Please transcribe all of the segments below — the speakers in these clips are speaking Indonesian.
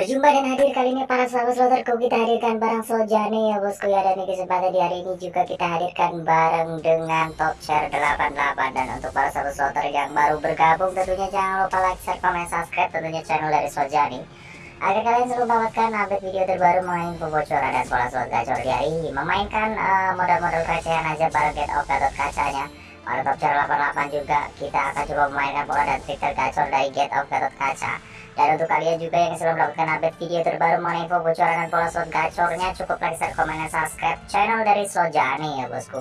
Berjumpa dan hadir kali ini para sahabat sloterku kita hadirkan barang Soljane ya bosku ya dan di kesempatan di hari ini juga kita hadirkan bareng dengan top share 88 dan untuk para sahabat sloter yang baru bergabung tentunya jangan lupa like, share, komen, subscribe tentunya channel dari Soljane agar kalian selalu mendapatkan update video terbaru mengenai info bocoran dan pola slot gacor di hari ini memainkan uh, modal-modal recehan aja bareng get off kacanya top share 88 juga kita akan coba memainkan pola dan trik tergacor dari get off gatot kaca dan untuk kalian juga yang sudah mendapatkan update video terbaru mengenai info bocoran dan pola slot gacornya cukup like, share, komen, dan subscribe channel dari Sojani ya bosku.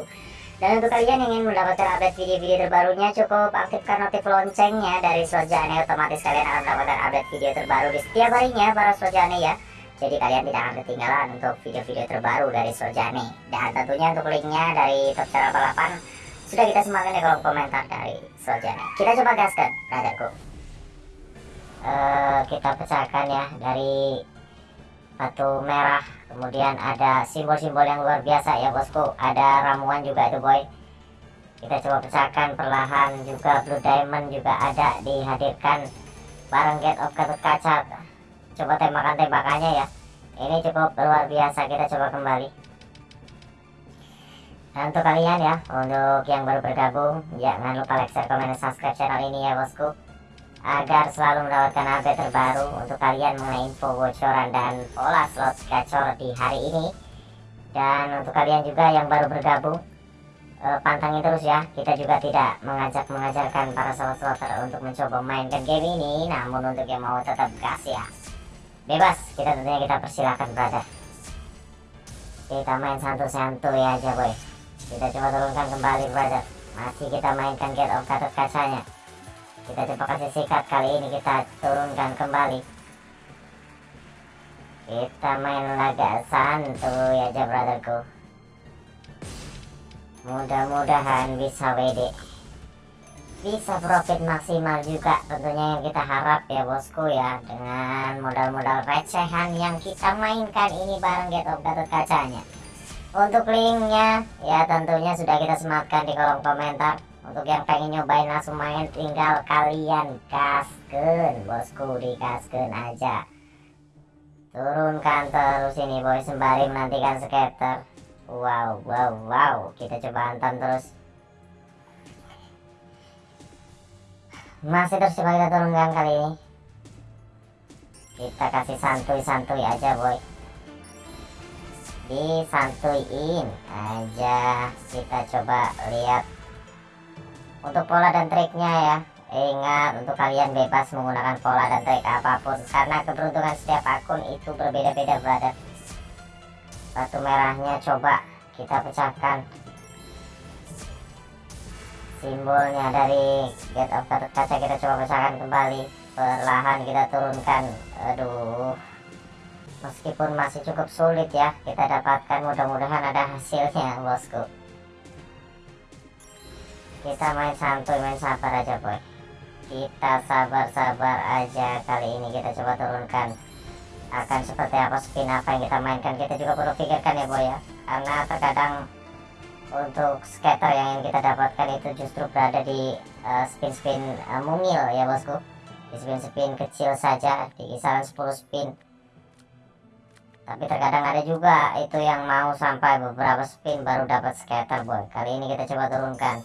Dan untuk kalian yang ingin mendapatkan update video-video terbarunya cukup aktifkan notif loncengnya dari Sojani otomatis kalian akan mendapatkan update video terbaru di setiap harinya para Sojani ya. Jadi kalian tidak akan ketinggalan untuk video-video terbaru dari Sojani. Dan tentunya untuk linknya dari Top 88 sudah kita sematkan di kolom komentar dari Sojani. Kita coba gaskan, brotherku. Eh, kita pecahkan ya dari batu merah. Kemudian ada simbol-simbol yang luar biasa ya bosku. Ada ramuan juga itu boy. Kita coba pecahkan perlahan juga. Blue diamond juga ada dihadirkan bareng get of gatot kaca. Coba tembakan tembakannya ya. Ini cukup luar biasa. Kita coba kembali dan untuk kalian ya untuk yang baru bergabung jangan lupa like share komen dan subscribe channel ini ya bosku. Agar selalu mendapatkan update terbaru untuk kalian mengenai info bocoran dan pola slot gacor di hari ini. Dan untuk kalian juga yang baru bergabung eh, pantangin terus ya. Kita juga tidak mengajak mengajarkan para slot slotter untuk mencoba mainkan game ini. Namun untuk yang mau tetap gas ya bebas. Kita tentunya kita persilahkan brother. Kita main santuy-santuy aja boy kita coba turunkan kembali brother. Masih kita mainkan get of gatot kacanya kita coba kasih sikat kali ini kita turunkan kembali. Kita main laga santuy aja brotherku. Mudah-mudahan bisa WD bisa profit maksimal juga tentunya yang kita harap ya bosku ya dengan modal-modal recehan yang kita mainkan ini bareng Get of Gatot kacanya untuk linknya ya tentunya sudah kita sematkan di kolom komentar. Untuk yang pengen nyobain langsung main tinggal kalian kasken bosku di kasken aja. Turunkan terus ini boy sembari menantikan skater wow wow wow kita coba hantam terus. Masih terus coba kita turunkan kali ini. Kita kasih santuy-santuy aja boy disantuin aja kita coba lihat untuk pola dan triknya ya. Ingat untuk kalian bebas menggunakan pola dan trik apa pun. Karena keberuntungan setiap akun itu berbeda-beda brother. Batu merahnya coba kita pecahkan. Simbolnya dari get of kaca kita coba pecahkan kembali. Perlahan kita turunkan. Aduh meskipun masih cukup sulit ya kita dapatkan mudah-mudahan ada hasilnya bosku. Kita main santuy main sabar aja boy. Kita sabar-sabar aja kali ini kita coba turunkan. Akan seperti apa spin apa yang kita mainkan kita juga perlu pikirkan ya boy ya. Karena terkadang untuk scatter yang ingin kita dapatkan itu justru berada di uh, spin-spin uh, mungil ya bosku. Di spin-spin kecil saja di kisaran 10 spin tapi terkadang ada juga itu yang mau sampai beberapa spin baru dapat scatter boy kali ini kita coba turunkan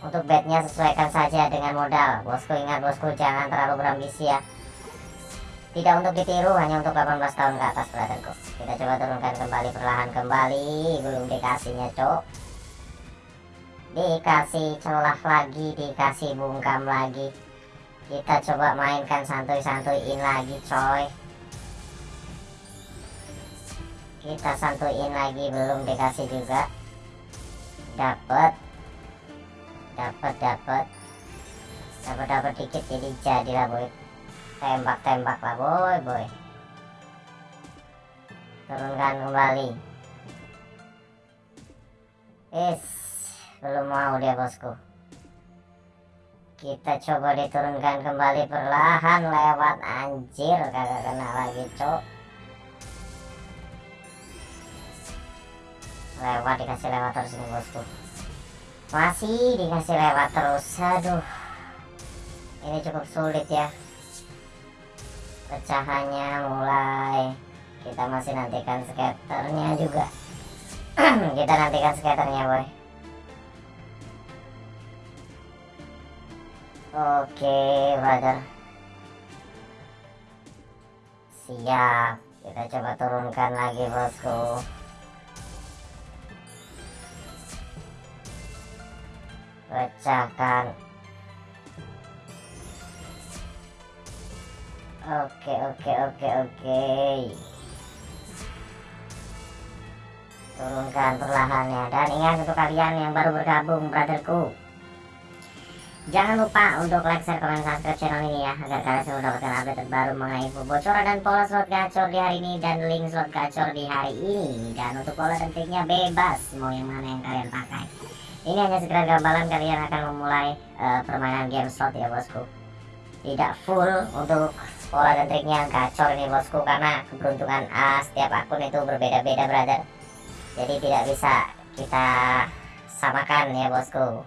untuk bednya sesuaikan saja dengan modal. Bosku ingat bosku jangan terlalu berambisi ya. Tidak untuk ditiru hanya untuk 18 tahun ke atas brotherku. Kita coba turunkan kembali perlahan kembali. Belum dikasihnya cok. Dikasih celah lagi, dikasih bungkam lagi. Kita coba mainkan santuy-santuyin lagi coy. Kita santuyin lagi belum dikasih juga. Dapat dapat dapat dapat dapat dikit jadi jadilah boy. Tembak tembak lah boy boy. Turunkan kembali. Is belum mau dia bosku. Kita coba diturunkan kembali perlahan lewat. Anjir kagak kena lagi cok lewat dikasih lewat terus ini bosku masih dikasih lewat terus. Aduh. Ini cukup sulit ya. Pecahannya mulai. Kita masih nantikan skaternya juga. Kita nantikan skaternya boy. Oke brother. Siap. Kita coba turunkan lagi bosku pecahkan oke oke oke oke. Turunkan perlahannya. Dan ingat untuk kalian yang baru bergabung brotherku. Jangan lupa untuk like, share, komen, subscribe channel ini ya Agar kalian selalu mendapatkan update terbaru mengenai info bocoran dan pola slot gacor di hari ini Dan link slot gacor di hari ini. Dan untuk pola dan triknya bebas Mau yang mana yang kalian pakai Ini hanya sekedar gambaran kalian akan memulai uh, permainan game slot ya bosku. Tidak full untuk pola dan triknya gacor ini bosku Karena keberuntungan uh, setiap akun itu berbeda-beda brother. Jadi tidak bisa kita samakan ya bosku.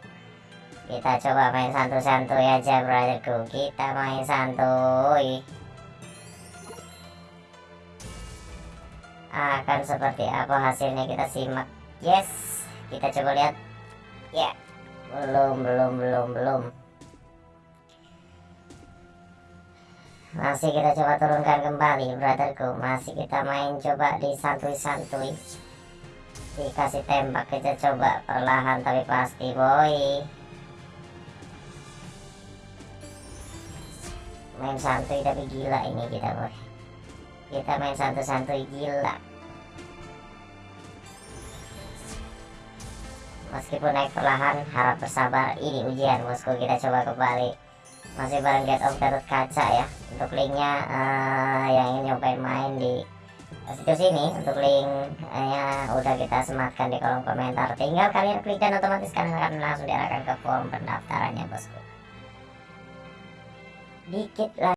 Kita coba main santuy-santuy aja brotherku. Kita main santuy. Akan seperti apa hasilnya kita simak. Yes kita coba lihat ya. Belum belum belum belum. Masih kita coba turunkan kembali brotherku. Masih kita main coba di santuy-santuy dikasih tembak kita coba perlahan tapi pasti boy. Main santuy tapi gila ini kita boy. Kita main santuy-santuy gila meskipun naik perlahan harap bersabar. Ini ujian bosku. Kita coba kembali. Masih bareng get of Gatot Kaca ya. Untuk linknya uh, yang ingin nyobain main di situs ini untuk linknya udah kita sematkan di kolom komentar. Tinggal kalian klik dan otomatis kalian akan langsung diarahkan ke form pendaftarannya bosku. Dikit lah